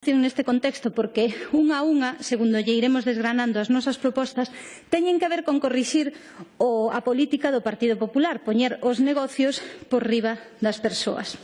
neste contexto porque unha a unha, segundo lle iremos desgranando as nosas propostas, teñen que ver con corrixir o, a política do Partido Popular, poñer os negocios por riba das persoas.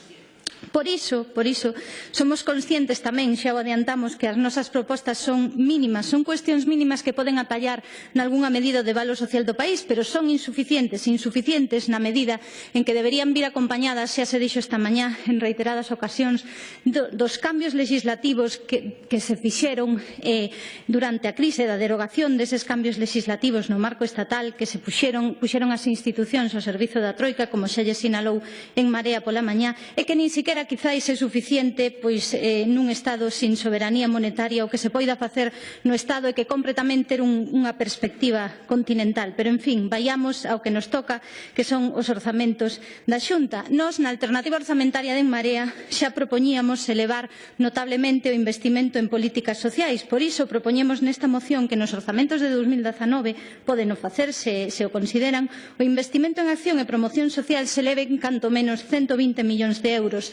Por iso, por iso, somos conscientes tamén, xa o adiantamos, que as nosas propostas son mínimas, son cuestións mínimas que poden atallar nalgúna medida de valor social do país, pero son insuficientes, insuficientes na medida en que deberían vir acompañadas, xa se dixo esta mañá en reiteradas ocasións, do, dos cambios legislativos que, que se fixeron eh, durante a crise da derogación deses cambios legislativos no marco estatal que se puxeron, puxeron as institucións ao servizo da Troika, como xa lle sinalou en Marea pola mañá, e que nin siquiera frontera quizáis é suficiente pois eh, nun Estado sin soberanía monetaria o que se poida facer no Estado e que compre tamén ter un, unha perspectiva continental. Pero, en fin, vayamos ao que nos toca, que son os orzamentos da Xunta. Nos, na alternativa orzamentaria de En Marea, xa propoñíamos elevar notablemente o investimento en políticas sociais. Por iso, propoñemos nesta moción que nos orzamentos de 2019 poden o facerse, se o consideran, o investimento en acción e promoción social se eleven canto menos 120 millóns de euros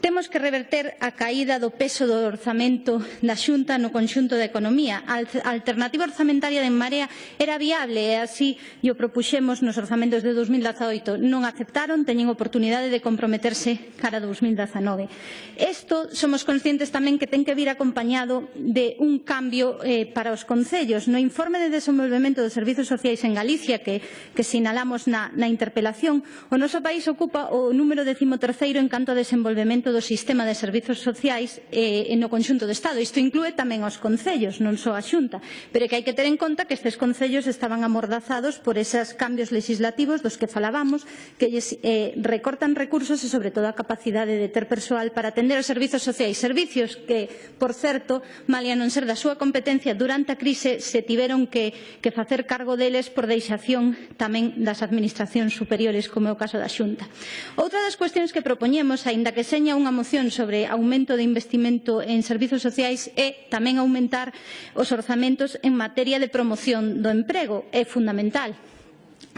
Temos que reverter a caída do peso do orzamento da Xunta no conxunto da economía. A alternativa orzamentaria de Marea era viable e así o propuxemos nos orzamentos de 2018. Non aceptaron, teñen oportunidade de comprometerse cara a 2019. Isto somos conscientes tamén que ten que vir acompañado de un cambio eh, para os concellos. No informe de desenvolvemento dos servizos sociais en Galicia que, que sinalamos na, na interpelación, o noso país ocupa o número decimoterceiro en canto a desenvolvemento do sistema de servizos sociais eh, no conxunto do Estado. Isto inclúe tamén os concellos, non só a Xunta, pero que hai que ter en conta que estes concellos estaban amordazados por esos cambios legislativos dos que falábamos, que eh, recortan recursos e sobre todo a capacidade de ter persoal para atender os servizos sociais, servicios que, por certo, malia non ser da súa competencia durante a crise, se tiveron que, que facer cargo deles por deixación tamén das administracións superiores, como é o caso da Xunta. Outra das cuestións que propoñemos, aínda que seña unha moción sobre aumento de investimento en servizos sociais e tamén aumentar os orzamentos en materia de promoción do emprego. É fundamental.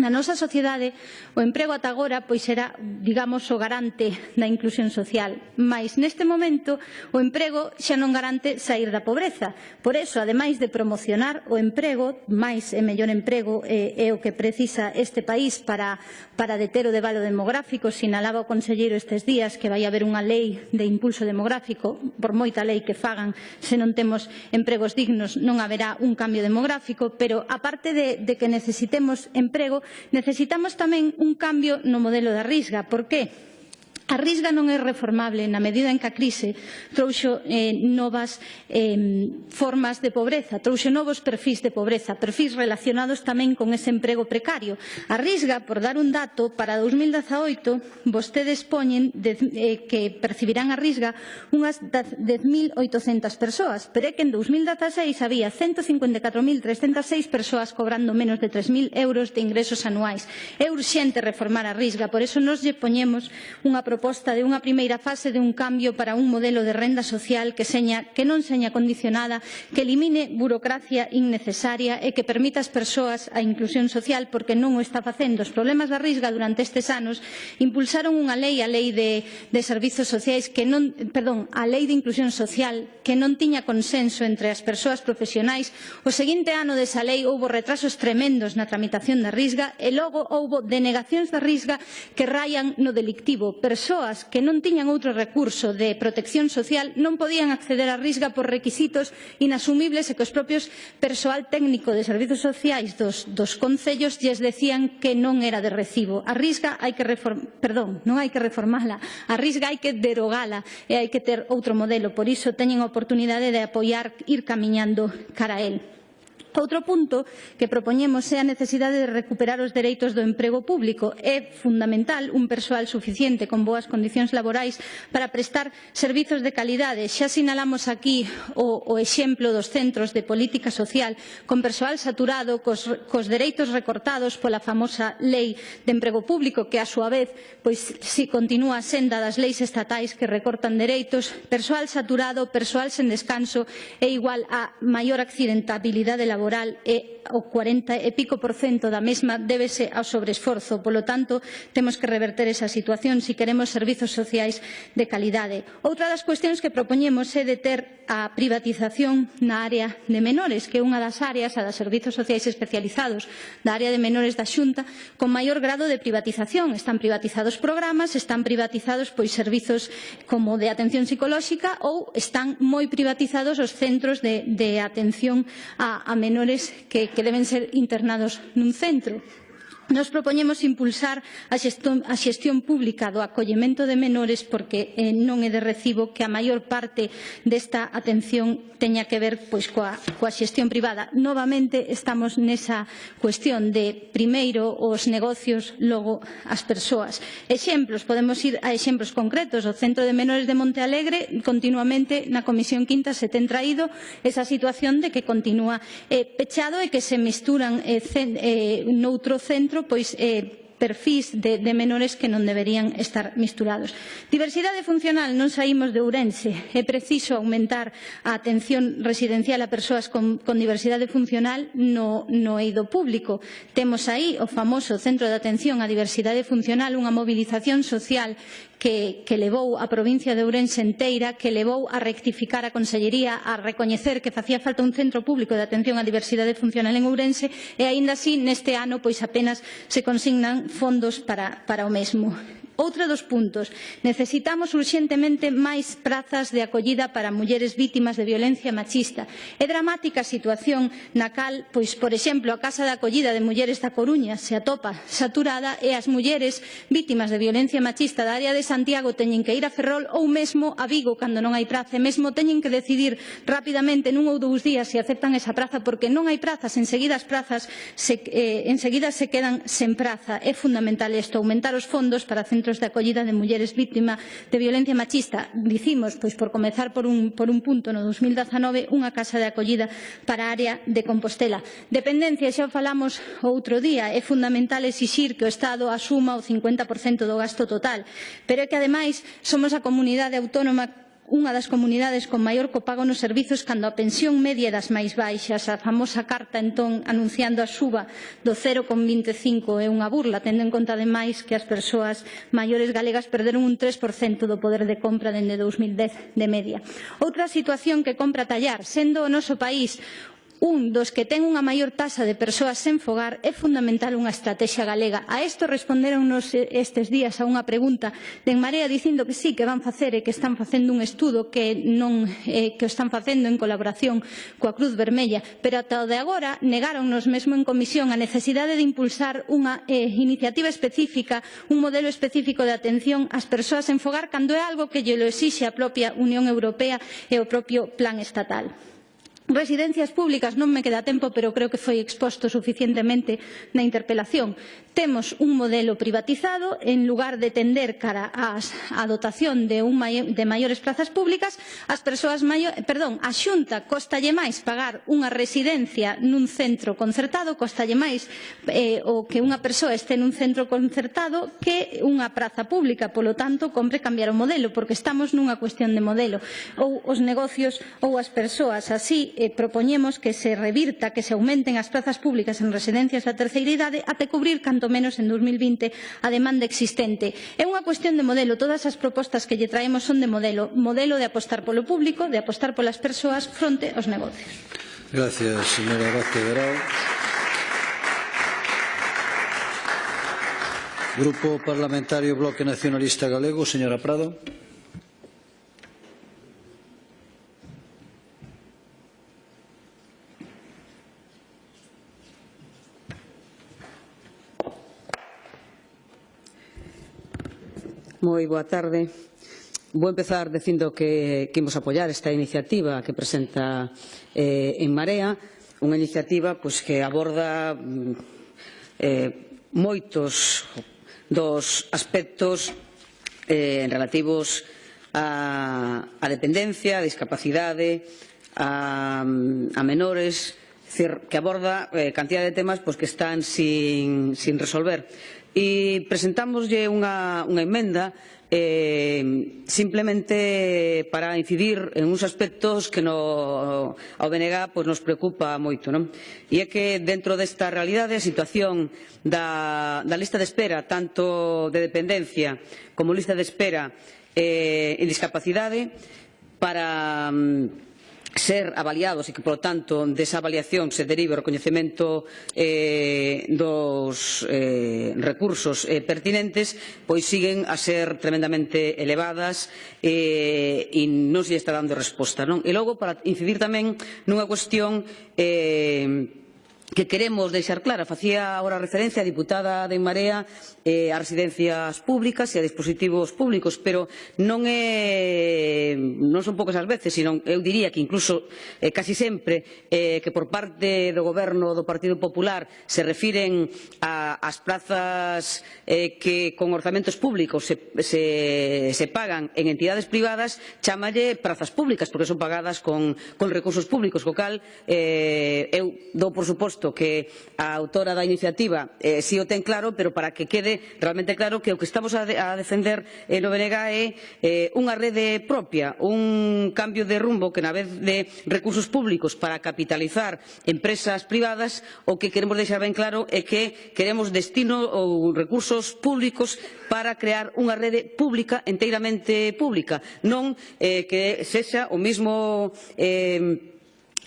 Na nosa sociedade, o emprego ata agora pois era, digamos, o garante da inclusión social, mas neste momento o emprego xa non garante sair da pobreza. Por eso, ademais de promocionar o emprego, máis e mellor emprego é, é o que precisa este país para, para deter o debalo demográfico, sinalaba o conselleiro estes días que vai haber unha lei de impulso demográfico, por moita lei que fagan, se non temos empregos dignos non haberá un cambio demográfico, pero aparte de, de que necesitemos emprego, Necesitamos tamén un cambio no modelo da risga. Por que? A risga non é reformable na medida en que a crise trouxo eh, novas eh, formas de pobreza, trouxo novos perfís de pobreza, perfís relacionados tamén con ese emprego precario. A risga, por dar un dato, para 2018 vostedes poñen de, eh, que percibirán a risga unhas 10.800 persoas, pero é que en 2016 había 154.306 persoas cobrando menos de 3.000 euros de ingresos anuais. É urxente reformar a risga, por eso nos lle poñemos unha proposta proposta de unha primeira fase de un cambio para un modelo de renda social que, seña, que non seña condicionada, que elimine burocracia innecesaria e que permita ás persoas a inclusión social porque non o está facendo. Os problemas da risga durante estes anos impulsaron unha lei, a lei de, de servizos sociais que non, perdón, a lei de inclusión social que non tiña consenso entre as persoas profesionais. O seguinte ano desa lei houbo retrasos tremendos na tramitación da risga e logo houbo denegacións da risga que rayan no delictivo. Persoas persoas que non tiñan outro recurso de protección social non podían acceder á Risga por requisitos inasumibles e que os propios persoal técnico de servizos sociais dos, dos concellos lles decían que non era de recibo. A Risga hai que reform... perdón, non hai que reformala, a Risga hai que derogala e hai que ter outro modelo, por iso teñen a oportunidade de apoiar ir camiñando cara a él. Outro punto que propoñemos é a necesidade de recuperar os dereitos do emprego público. É fundamental un persoal suficiente con boas condicións laborais para prestar servizos de calidade. Xa sinalamos aquí o, o exemplo dos centros de política social con persoal saturado, cos, cos dereitos recortados pola famosa lei de emprego público que a súa vez pois si continúa a senda das leis estatais que recortan dereitos, persoal saturado, persoal sen descanso é igual a maior accidentabilidade laboral laboral e o 40 e pico por cento da mesma débese ao sobreesforzo. Polo tanto, temos que reverter esa situación se si queremos servizos sociais de calidade. Outra das cuestións que propoñemos é deter a privatización na área de menores, que é unha das áreas, a das servizos sociais especializados da área de menores da Xunta, con maior grado de privatización. Están privatizados programas, están privatizados pois servizos como de atención psicolóxica ou están moi privatizados os centros de, de atención a, a menores menores que, que deben ser internados nun centro. Nos propoñemos impulsar a xestión, a xestión pública do acollemento de menores porque eh, non é de recibo que a maior parte desta atención teña que ver pois, coa, coa xestión privada. Novamente estamos nesa cuestión de primeiro os negocios, logo as persoas. Exemplos, podemos ir a exemplos concretos. O Centro de Menores de Montealegre continuamente na Comisión Quinta se ten traído esa situación de que continúa eh, pechado e que se misturan eh, cen, eh, noutro centro outro, pois eh, perfís de, de menores que non deberían estar misturados. Diversidade funcional non saímos de Ourense. É preciso aumentar a atención residencial a persoas con, con diversidade funcional no, no eido público. Temos aí o famoso Centro de Atención á Diversidade Funcional, unha mobilización social que, que levou a provincia de Ourense enteira, que levou a rectificar a Consellería, a recoñecer que facía falta un centro público de atención á diversidade funcional en Ourense e aínda así neste ano pois apenas se consignan fondos para, para o mesmo. Outro dos puntos. Necesitamos urxentemente máis prazas de acollida para mulleres vítimas de violencia machista. É dramática a situación na cal, pois, por exemplo, a Casa de Acollida de Mulleres da Coruña se atopa saturada e as mulleres vítimas de violencia machista da área de Santiago teñen que ir a Ferrol ou mesmo a Vigo cando non hai praza e mesmo teñen que decidir rapidamente nun ou dous días se aceptan esa praza porque non hai prazas, enseguida as prazas se, eh, enseguida se quedan sen praza. É fundamental isto, aumentar os fondos para centros centros de acollida de mulleres vítimas de violencia machista. Dicimos, pois por comezar por un, por un punto, no 2019, unha casa de acollida para a área de Compostela. Dependencia, xa falamos outro día, é fundamental exixir que o Estado asuma o 50% do gasto total, pero é que ademais somos a comunidade autónoma unha das comunidades con maior copago nos servizos cando a pensión media das máis baixas. A famosa carta, entón, anunciando a suba do 0,25 é unha burla, tendo en conta, ademais, que as persoas maiores galegas perderon un 3% do poder de compra dende 2010 de media. Outra situación que compra tallar, sendo o noso país un dos que ten unha maior taxa de persoas sen fogar, é fundamental unha estrategia galega. A isto responderonnos eh, estes días a unha pregunta de En Marea dicindo que sí, que van facer e que están facendo un estudo que, non, eh, que o están facendo en colaboración coa Cruz Vermella, pero ata o de agora negáronnos mesmo en comisión a necesidade de impulsar unha eh, iniciativa específica, un modelo específico de atención ás persoas sen fogar cando é algo que lle lo exixe a propia Unión Europea e o propio plan estatal. Residencias públicas, non me queda tempo, pero creo que foi exposto suficientemente na interpelación. Temos un modelo privatizado, en lugar de tender cara ás, a dotación de, un maior, de maiores plazas públicas, as persoas maior, perdón, a Xunta costalle máis pagar unha residencia nun centro concertado, costalle máis eh, o que unha persoa este nun centro concertado que unha praza pública, polo tanto, compre cambiar o modelo, porque estamos nunha cuestión de modelo. Ou os negocios ou as persoas así eh, propoñemos que se revirta, que se aumenten as plazas públicas en residencias da terceira idade até cubrir canto menos en 2020 a demanda existente. É unha cuestión de modelo, todas as propostas que lle traemos son de modelo, modelo de apostar polo público, de apostar polas persoas fronte aos negocios. Gracias, señora Vázquez Grau. Grupo Parlamentario Bloque Nacionalista Galego, señora Prado. moi boa tarde. Vou empezar dicindo que, que imos apoiar esta iniciativa que presenta eh, en Marea, unha iniciativa pois, que aborda mm, eh, moitos dos aspectos eh, relativos a, a dependencia, a discapacidade, a, mm, a menores, decir, que aborda eh, cantidad de temas pois, que están sin, sin resolver e presentámoslle unha, unha emenda eh, simplemente para incidir en uns aspectos que no, ao BNG pues, nos preocupa moito. Non? E é que dentro desta realidade a situación da, da lista de espera tanto de dependencia como lista de espera eh, en discapacidade para mm, ser avaliados e que, polo tanto, desa avaliación se derive o recoñecemento eh, dos eh, recursos eh, pertinentes, pois siguen a ser tremendamente elevadas eh, e non se está dando resposta. Non? E logo, para incidir tamén nunha cuestión eh, que queremos deixar clara. Facía agora referencia a diputada de Marea eh, a residencias públicas e a dispositivos públicos, pero non é non son poucas as veces, sino eu diría que incluso eh, casi sempre eh, que por parte do goberno do Partido Popular se refiren a, as plazas eh, que con orzamentos públicos se, se, se pagan en entidades privadas, chamalle plazas públicas, porque son pagadas con, con recursos públicos, co cal eh, eu dou por suposto suposto que a autora da iniciativa eh, si o ten claro, pero para que quede realmente claro que o que estamos a, de, a defender eh, no BNG é eh, unha rede propia, un cambio de rumbo que na vez de recursos públicos para capitalizar empresas privadas, o que queremos deixar ben claro é que queremos destino ou recursos públicos para crear unha rede pública enteiramente pública, non eh, que sexa o mismo eh,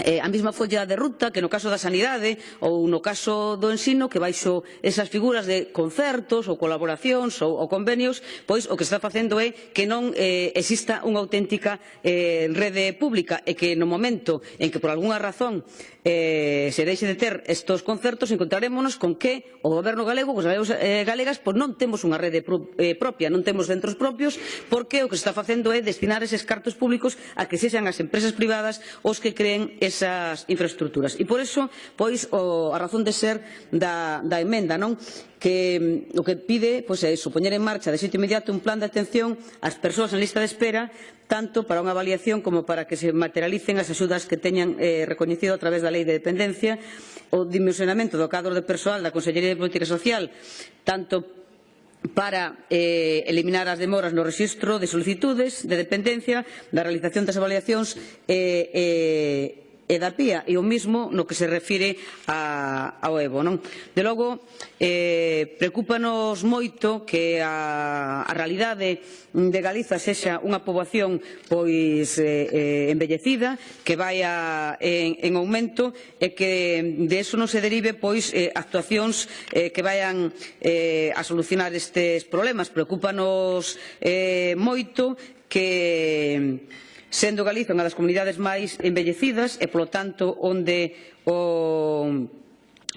eh, a mesma folla de ruta que no caso da sanidade ou no caso do ensino que baixo esas figuras de concertos ou colaboracións ou, ou convenios pois o que está facendo é que non eh, exista unha auténtica eh, rede pública e que no momento en que por algunha razón eh, se deixe de ter estos concertos encontrarémonos con que o goberno galego, os galegos eh, galegas, pois non temos unha rede pro, eh, propia, non temos centros propios, porque o que se está facendo é destinar eses cartos públicos a que sexan as empresas privadas os que creen esas infraestructuras. E por iso, pois, o, a razón de ser da, da emenda, non? que mm, o que pide pois, é iso, poñer en marcha de xeito inmediato un plan de atención ás persoas en lista de espera tanto para unha avaliación como para que se materialicen as axudas que teñan eh, recoñecido a través da Lei de Dependencia. O dimensionamento do cadro de persoal da Consellería de Política Social tanto para eh, eliminar as demoras no rexistro de solicitudes de dependencia da realización das avaliacións eh, eh, e da pía e o mismo no que se refire a, ao Evo. Non? De logo, eh, preocupanos moito que a, a realidade de Galiza sexa unha poboación pois eh, eh, envellecida, que vai a, en, en aumento e que de eso non se derive pois eh, actuacións eh, que vayan eh, a solucionar estes problemas. Preocupanos eh, moito que sendo Galiza unha das comunidades máis envellecidas e, polo tanto, onde o,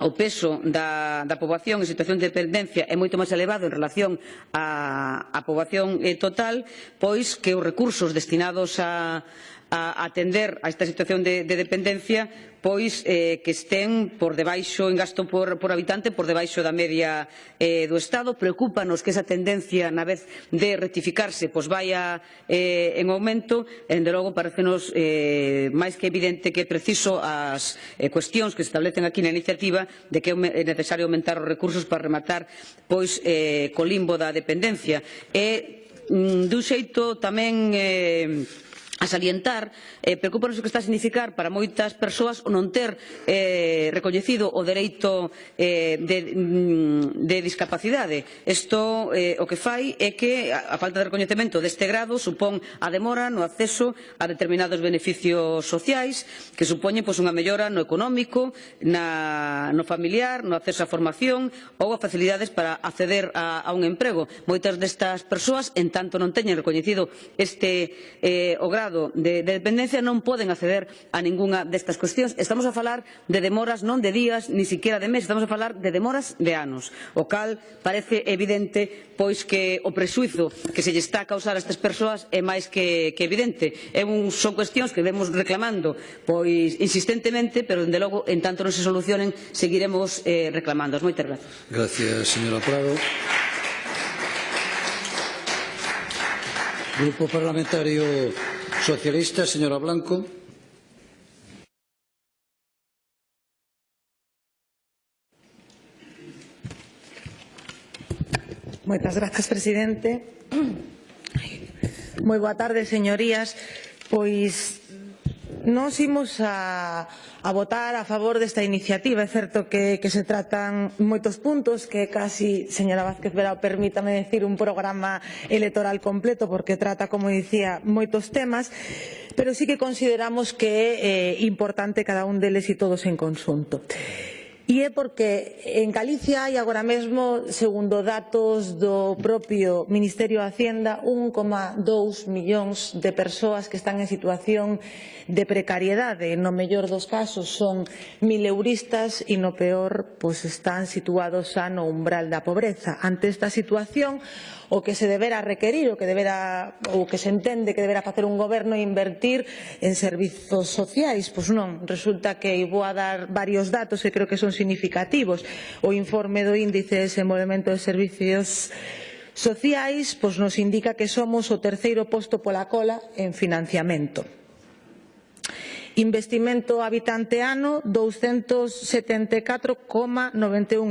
o peso da, da poboación en situación de dependencia é moito máis elevado en relación á, á poboación eh, total, pois que os recursos destinados a, a atender a esta situación de, de dependencia pois eh, que estén por debaixo en gasto por, por habitante por debaixo da media eh, do Estado. Preocúpanos que esa tendencia na vez de rectificarse pois vaya eh, en aumento. E, de logo parecenos eh, máis que evidente que é preciso as eh, cuestións que se establecen aquí na iniciativa de que é necesario aumentar os recursos para rematar pois eh, co limbo da dependencia. E mm, dun xeito tamén eh, a salientar, eh, preocupanos o que está a significar para moitas persoas o non ter eh, recoñecido o dereito eh, de, mm, de discapacidade. Isto eh, o que fai é que a, a falta de recoñecemento deste grado supón a demora no acceso a determinados beneficios sociais que supoñen pois, unha mellora no económico, na, no familiar, no acceso á formación ou a facilidades para acceder a, a un emprego. Moitas destas persoas, en tanto non teñen recoñecido este eh, o grado grado de, de dependencia non poden acceder a ningunha destas cuestións. Estamos a falar de demoras non de días, ni siquiera de meses, estamos a falar de demoras de anos, o cal parece evidente pois que o presuizo que se lle está a causar a estas persoas é máis que, que evidente. É un, son cuestións que vemos reclamando pois insistentemente, pero dende logo en tanto non se solucionen seguiremos eh, reclamando. Moitas grazas. Gracias, señora Prado. Grupo Parlamentario Socialista, señora Blanco. Moitas grazas, presidente. Moi boa tarde, señorías. Pois nos imos a, a votar a favor desta iniciativa. É certo que, que se tratan moitos puntos que casi, señora Vázquez Verao, permítame decir un programa electoral completo porque trata, como dicía, moitos temas pero sí que consideramos que é eh, importante cada un deles e todos en consunto. E é porque en Galicia hai agora mesmo, segundo datos do propio Ministerio de Hacienda, 1,2 millóns de persoas que están en situación de precariedade. No mellor dos casos son mileuristas e no peor pois están situados xa no umbral da pobreza. Ante esta situación, o que se debera requerir, o que debera ou que se entende que debera facer un goberno é invertir en servizos sociais. Pois non, resulta que vou a dar varios datos que creo que son significativos. O informe do Índice de Desenvolvemento de Servicios Sociais pois nos indica que somos o terceiro posto pola cola en financiamento. Investimento habitante ano 274,91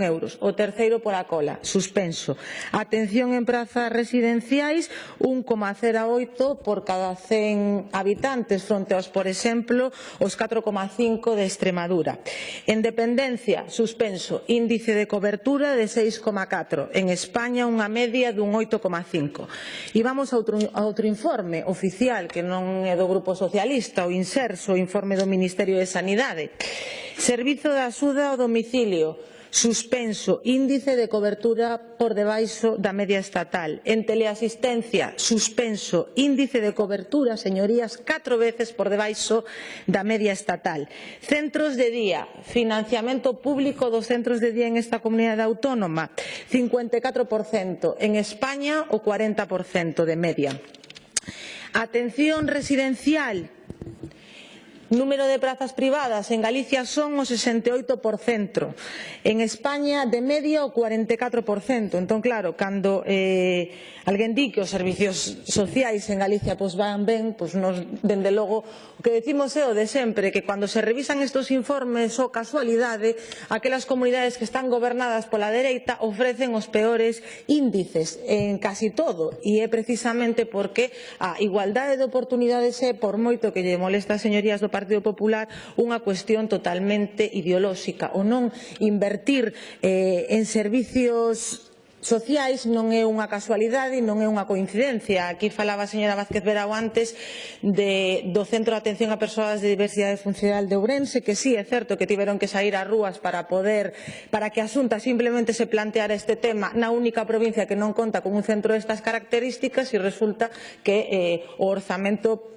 euros, o terceiro pola cola, suspenso. Atención en prazas residenciais 1,08 por cada 100 habitantes fronte aos, por exemplo, os 4,5 de Extremadura. En dependencia, suspenso, índice de cobertura de 6,4, en España unha media dun 8,5. E vamos a outro, a outro informe oficial que non é do Grupo Socialista, o Inserso, o informe informe do Ministerio de Sanidade. Servizo de axuda ao domicilio, suspenso, índice de cobertura por debaixo da media estatal. En teleasistencia, suspenso, índice de cobertura, señorías, catro veces por debaixo da media estatal. Centros de día, financiamento público dos centros de día en esta comunidade autónoma, 54%, en España o 40% de media. Atención residencial, Número de prazas privadas en Galicia son o 68%, en España de media o 44%. Entón, claro, cando eh, alguén di que os servicios sociais en Galicia pois, van ben, pois nos, dende logo, o que decimos é o de sempre, que cando se revisan estes informes ou casualidade, aquelas comunidades que están gobernadas pola dereita ofrecen os peores índices en casi todo, e é precisamente porque a igualdade de oportunidades é, por moito que lle molesta, señorías do Partido Popular unha cuestión totalmente ideolóxica o non invertir eh, en servicios sociais non é unha casualidade, non é unha coincidencia. Aquí falaba a señora Vázquez Verao antes de, do Centro de Atención a Persoas de Diversidade Funcional de Ourense, que sí, é certo que tiveron que sair ás rúas para poder, para que Asunta simplemente se planteara este tema na única provincia que non conta con un centro destas características e resulta que eh, o orzamento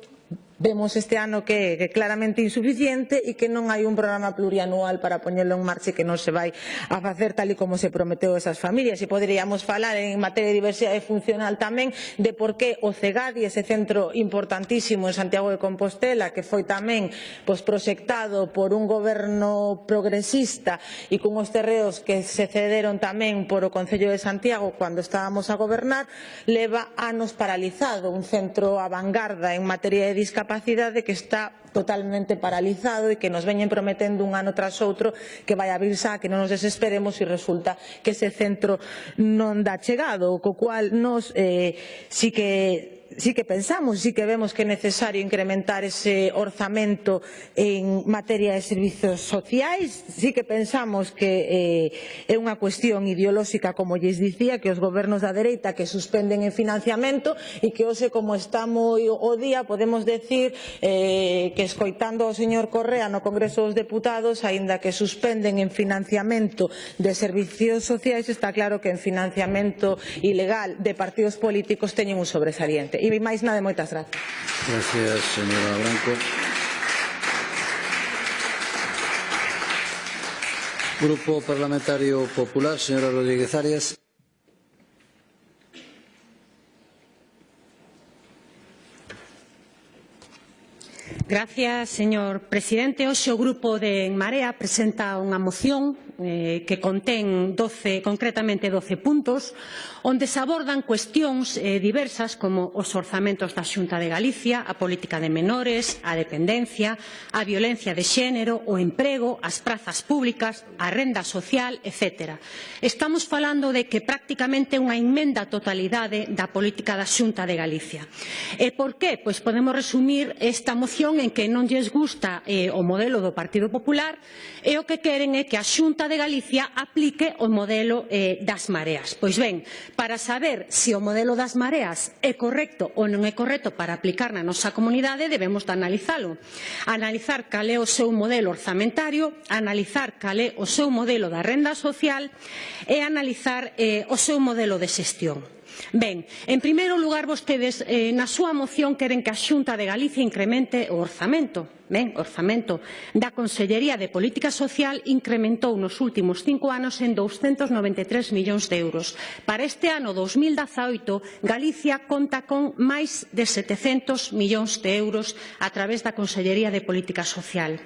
vemos este ano que é claramente insuficiente e que non hai un programa plurianual para poñelo en marcha e que non se vai a facer tal e como se prometeu esas familias. E poderíamos falar en materia de diversidade funcional tamén de por que o CEGADI, ese centro importantísimo en Santiago de Compostela que foi tamén pois, proxectado por un goberno progresista e con os terreos que se cederon tamén por o Concello de Santiago cando estábamos a gobernar leva anos paralizado. Un centro a vanguarda en materia de discapacidade capacidad de que está totalmente paralizado e que nos veñen prometendo un ano tras outro que vai abrir xa, que non nos desesperemos e resulta que ese centro non dá chegado, co cual nos eh, si que sí que pensamos, sí que vemos que é necesario incrementar ese orzamento en materia de servizos sociais, sí que pensamos que eh, é unha cuestión ideolóxica, como lles dicía, que os gobernos da dereita que suspenden en financiamento e que hoxe como está moi o día podemos decir eh, que escoitando ao señor Correa no Congreso dos Deputados, aínda que suspenden en financiamento de servicios sociais, está claro que en financiamento ilegal de partidos políticos teñen un sobresaliente. E máis nada, moitas grazas. Gracias, señora Branco. Grupo Parlamentario Popular, señora Rodríguez Arias. Gracias, señor presidente. Hoxe o Grupo de En Marea presenta unha moción eh, que contén 12, concretamente 12 puntos, onde se abordan cuestións eh, diversas como os orzamentos da Xunta de Galicia, a política de menores, a dependencia, a violencia de xénero, o emprego, as prazas públicas, a renda social, etc. Estamos falando de que prácticamente unha enmenda totalidade da política da Xunta de Galicia. E por qué? Pois podemos resumir esta moción en que non lles gusta eh, o modelo do Partido Popular e o que queren é que a Xunta de Galicia aplique o modelo eh, das mareas. Pois ben, para saber se o modelo das mareas é correcto ou non é correcto para aplicar na nosa comunidade debemos de analizalo. Analizar cal é o seu modelo orzamentario, analizar cal é o seu modelo da renda social e analizar eh, o seu modelo de xestión. Ben, en primeiro lugar, vostedes eh, na súa moción queren que a Xunta de Galicia incremente o orzamento. Ben, o orzamento da Consellería de Política Social incrementou nos últimos cinco anos en 293 millóns de euros. Para este ano 2018, Galicia conta con máis de 700 millóns de euros a través da Consellería de Política Social.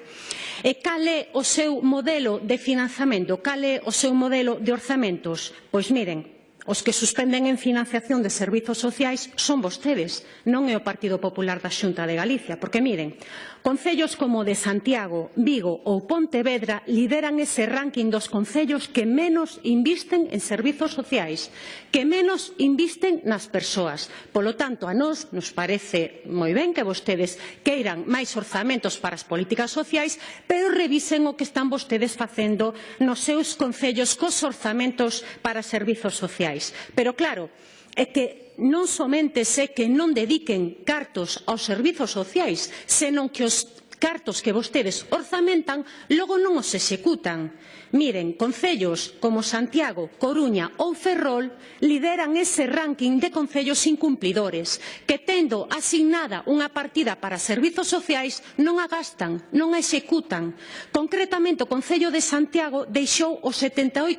E cal é o seu modelo de financiamento? Cal é o seu modelo de orzamentos? Pois miren, Os que suspenden en financiación de servizos sociais son vostedes, non é o Partido Popular da Xunta de Galicia. Porque, miren, Concellos como de Santiago, Vigo ou Pontevedra lideran ese ranking dos concellos que menos invisten en servizos sociais, que menos invisten nas persoas. Polo tanto, a nós nos parece moi ben que vostedes queiran máis orzamentos para as políticas sociais, pero revisen o que están vostedes facendo nos seus concellos cos orzamentos para servizos sociais. Pero claro, é que non somente se que non dediquen cartos aos servizos sociais, senón que os cartos que vostedes orzamentan logo non os executan. Miren, concellos como Santiago, Coruña ou Ferrol lideran ese ranking de concellos incumplidores que tendo asignada unha partida para servizos sociais non a gastan, non a executan. Concretamente o Concello de Santiago deixou o 78%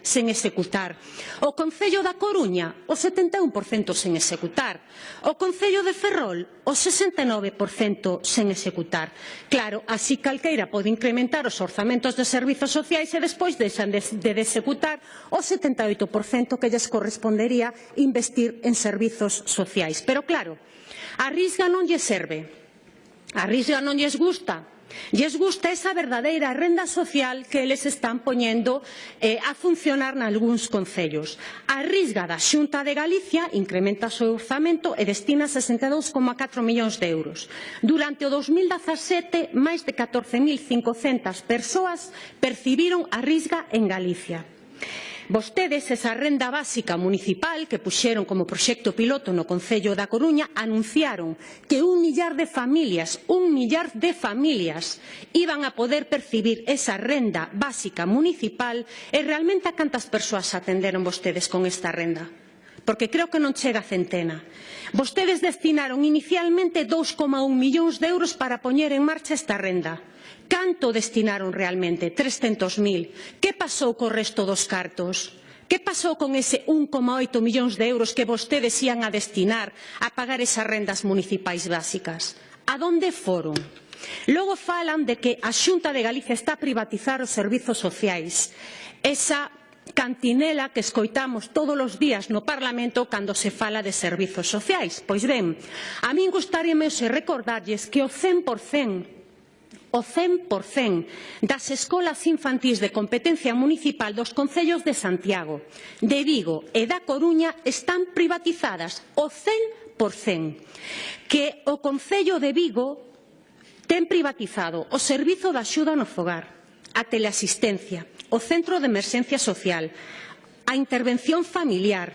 sen executar. O Concello da Coruña o 71% sen executar. O Concello de Ferrol o 69% sen executar. Claro, así calqueira pode incrementar os orzamentos de servizos sociais e despois deixan de, de executar o 78% que lles correspondería investir en servizos sociais. Pero claro, a risga non lle serve, a risga non lles gusta, lles gusta esa verdadeira renda social que eles están poñendo eh, a funcionar nalgúns concellos. A risga da Xunta de Galicia incrementa o seu orzamento e destina 62,4 millóns de euros. Durante o 2017, máis de 14.500 persoas percibiron a risga en Galicia. Vostedes esa renda básica municipal que puxeron como proxecto piloto no Concello da Coruña anunciaron que un millar de familias, un millar de familias iban a poder percibir esa renda básica municipal e realmente a cantas persoas atenderon vostedes con esta renda? porque creo que non chega a centena. Vostedes destinaron inicialmente 2,1 millóns de euros para poñer en marcha esta renda Canto destinaron realmente? 300.000. Que pasou co resto dos cartos? Que pasou con ese 1,8 millóns de euros que vostedes ian a destinar a pagar esas rendas municipais básicas? A donde foron? Logo falan de que a Xunta de Galicia está a privatizar os servizos sociais. Esa cantinela que escoitamos todos os días no Parlamento cando se fala de servizos sociais. Pois ben, a min gustaríame recordarlles que o 100% o 100% das escolas infantís de competencia municipal dos concellos de Santiago, de Vigo e da Coruña están privatizadas o 100%, que o Concello de Vigo ten privatizado o Servizo de Axuda no Fogar, a teleasistencia, o Centro de Emerxencia Social, a intervención familiar,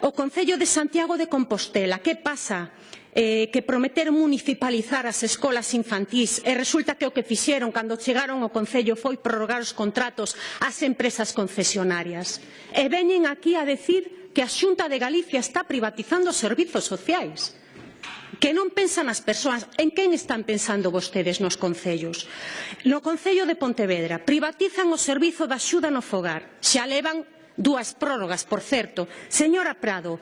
o Concello de Santiago de Compostela. Que pasa? eh, que prometeron municipalizar as escolas infantís e resulta que o que fixeron cando chegaron ao Concello foi prorrogar os contratos ás empresas concesionarias. E veñen aquí a decir que a Xunta de Galicia está privatizando os servizos sociais que non pensan as persoas, en quen están pensando vostedes nos concellos? No Concello de Pontevedra privatizan o servizo da axuda no fogar, xa levan dúas prórrogas, por certo. Señora Prado,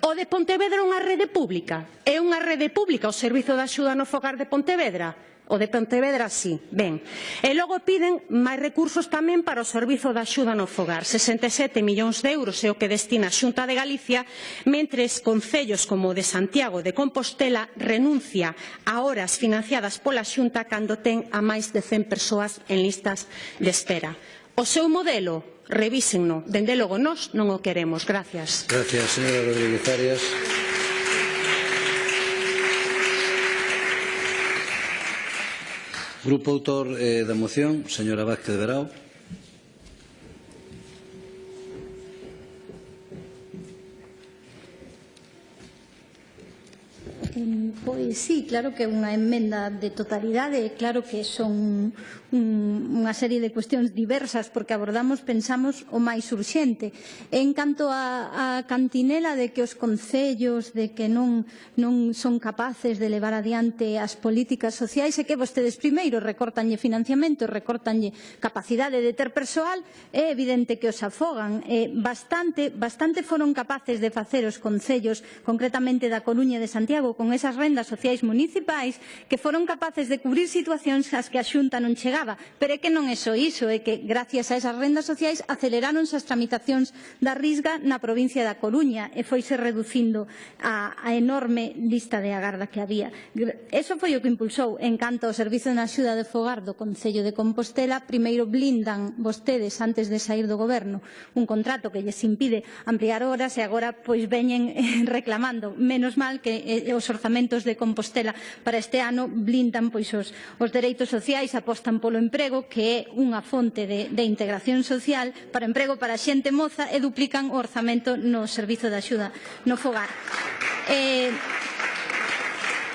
O de Pontevedra é unha rede pública? É unha rede pública o Servizo de Axuda no Fogar de Pontevedra? O de Pontevedra sí, ben. E logo piden máis recursos tamén para o Servizo de Axuda no Fogar. 67 millóns de euros é o que destina a Xunta de Galicia, mentres concellos como o de Santiago de Compostela renuncia a horas financiadas pola Xunta cando ten a máis de 100 persoas en listas de espera. O seu modelo revísenno. Dende logo, nós non o queremos. Gracias. Gracias, señora Rodríguez Arias. Grupo autor eh, da moción, señora Vázquez de Verao. Mm, pois sí, claro que é unha enmenda de totalidade, claro que son un, unha serie de cuestións diversas porque abordamos, pensamos, o máis urxente. En canto a, a cantinela de que os concellos de que non, non son capaces de levar adiante as políticas sociais é que vostedes primeiro recortanlle financiamento, recortanlle capacidade de ter persoal, é evidente que os afogan. Eh, bastante, bastante foron capaces de facer os concellos, concretamente da Coruña e de Santiago, con con esas rendas sociais municipais que foron capaces de cubrir situacións ás que a Xunta non chegaba. Pero é que non é só iso, é que gracias a esas rendas sociais aceleraronse as tramitacións da risga na provincia da Coruña e foise reducindo a, a enorme lista de agarda que había. Eso foi o que impulsou en canto ao Servizo de Axuda de Fogar do Concello de Compostela. Primeiro blindan vostedes antes de sair do goberno un contrato que lles impide ampliar horas e agora pois veñen eh, reclamando. Menos mal que eh, os orzamentos de Compostela para este ano blindan pois os, os dereitos sociais, apostan polo emprego, que é unha fonte de, de integración social para emprego para a xente moza e duplican o orzamento no servizo de axuda no fogar. Eh,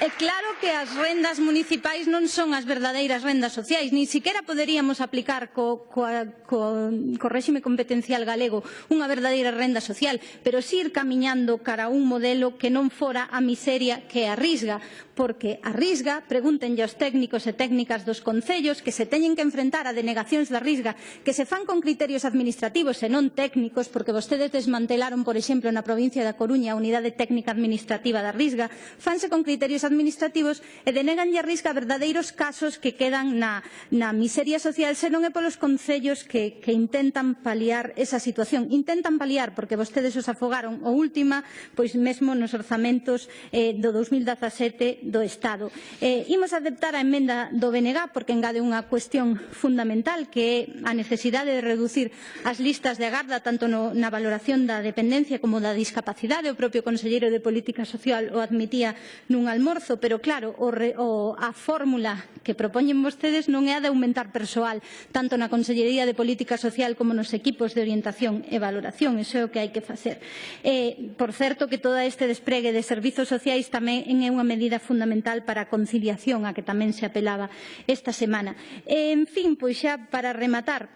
é claro que as rendas municipais non son as verdadeiras rendas sociais, ni siquiera poderíamos aplicar co, co, co, co réxime competencial galego unha verdadeira renda social, pero sí ir camiñando cara a un modelo que non fora a miseria que arrisga, porque arrisga, pregúntenlle aos técnicos e técnicas dos concellos que se teñen que enfrentar a denegacións da risga que se fan con criterios administrativos e non técnicos, porque vostedes desmantelaron, por exemplo, na provincia da Coruña a unidade técnica administrativa da risga, fanse con criterios administrativos e deneganlle a risga verdadeiros casos que quedan na, na miseria social, senón é polos concellos que, que intentan paliar esa situación. Intentan paliar porque vostedes os afogaron o última, pois mesmo nos orzamentos eh, do 2017 do Estado. Eh, imos aceptar a emenda do BNG porque engade unha cuestión fundamental que é a necesidade de reducir as listas de agarda tanto no, na valoración da dependencia como da discapacidade. O propio Conselleiro de Política Social o admitía nun almorzo, pero claro, o, re, o, a fórmula que propoñen vostedes non é a de aumentar persoal tanto na Consellería de Política Social como nos equipos de orientación e valoración. Iso é o que hai que facer. Eh, por certo que todo este despregue de servizos sociais tamén é unha medida fundamental fundamental para a conciliación a que tamén se apelaba esta semana. En fin, pois xa para rematar,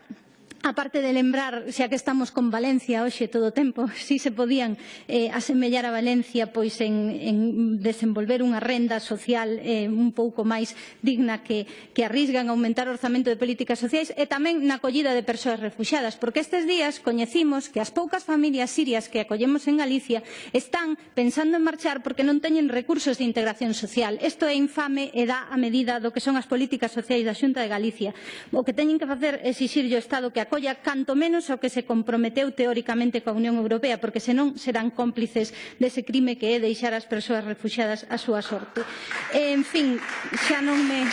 aparte de lembrar, xa que estamos con Valencia hoxe todo o tempo, si se podían eh, asemellar a Valencia pois en, en desenvolver unha renda social eh, un pouco máis digna que, que arrisgan a aumentar o orzamento de políticas sociais e tamén na acollida de persoas refugiadas, porque estes días coñecimos que as poucas familias sirias que acollemos en Galicia están pensando en marchar porque non teñen recursos de integración social. Isto é infame e dá a medida do que son as políticas sociais da Xunta de Galicia. O que teñen que facer é exixir ao Estado que acolla canto menos ao que se comprometeu teóricamente coa Unión Europea, porque senón serán cómplices dese crime que é deixar as persoas refugiadas á súa sorte. E, en fin, xa non me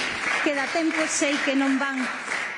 queda tempo, sei que non van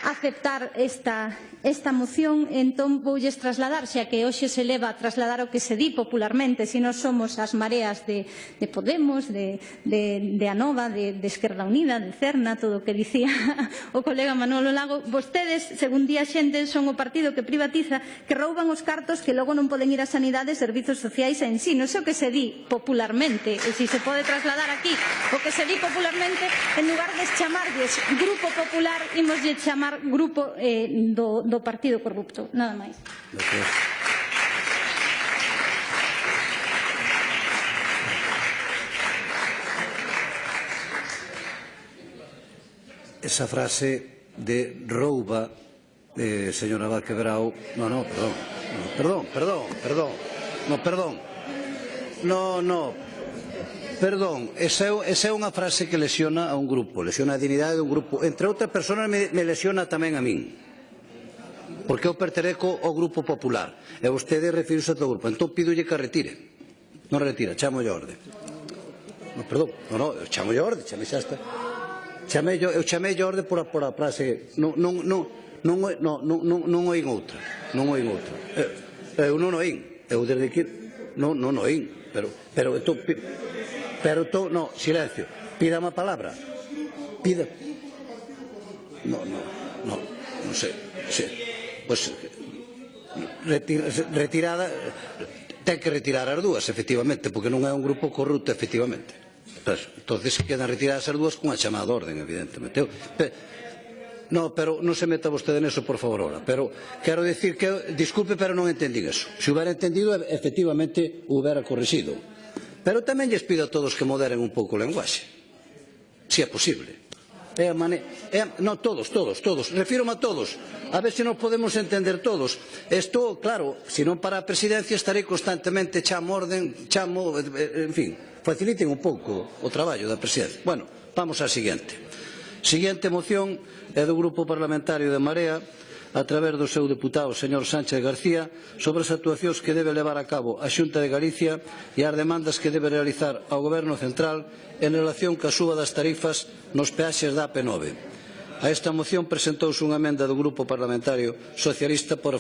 aceptar esta, esta moción, entón voulles trasladar, xa que hoxe se leva a trasladar o que se di popularmente, se non somos as mareas de, de Podemos, de, de, de Anova, de, de Esquerda Unida, de Cerna, todo o que dicía o colega Manolo Lago, vostedes, según día xente, son o partido que privatiza, que rouban os cartos que logo non poden ir a sanidade, servizos sociais e ensino. o que se di popularmente, e se si se pode trasladar aquí, o que se di popularmente, en lugar de chamarlles Grupo Popular, imoslle chamar grupo eh, do, do Partido Corrupto. Nada máis. Gracias. Esa frase de rouba, eh, señora Vaquebrao... No, no, perdón. No, perdón, perdón, perdón. No, perdón. No, no, Perdón, esa é, esa é unha frase que lesiona a un grupo, lesiona a dignidade dun grupo. Entre outras personas me, me lesiona tamén a min. Porque eu pertereco ao Grupo Popular e vostede refiriuse ao grupo. Entón pídolle que retire. Non retira, chamo a orde. No, perdón, no, no, eu chamo a orde, chame xa hasta. Chame, eu chamei a orde por a, por a frase. Non, non, non, non, non, non, non, non oín outra. Non oín outra. Eu, eu non oín. Eu desde aquí non, non oín. Pero, pero, entón, Pero to, no, silencio. Pidame a palabra. Pida. No, no, no, non sei. Sí. Pois pues, retir, retirada ten que retirar as dúas, efectivamente, porque non é un grupo corrupto, efectivamente. Pues, entonces quedan retiradas as dúas cunha chamada de orden, evidentemente. Eu, pe, No, pero non se meta vostede neso, por favor, ahora. Pero quero dicir que, disculpe, pero non entendín eso. Se si hubiera entendido, efectivamente, hubiera corregido. Pero tamén lles pido a todos que moderen un pouco o lenguaxe, se é posible. É a mane... é a... No, todos, todos, todos. Refírome a todos. A ver se nos podemos entender todos. Estou, claro, se non para a presidencia estarei constantemente chamo orden, chamo, eh, en fin, faciliten un pouco o traballo da presidencia. Bueno, vamos á seguinte. Seguinte moción é do Grupo Parlamentario de Marea a través do seu deputado, señor Sánchez García, sobre as actuacións que debe levar a cabo a Xunta de Galicia e as demandas que debe realizar ao Goberno Central en relación ca suba das tarifas nos peaxes da AP9. A esta moción presentouse unha emenda do Grupo Parlamentario Socialista por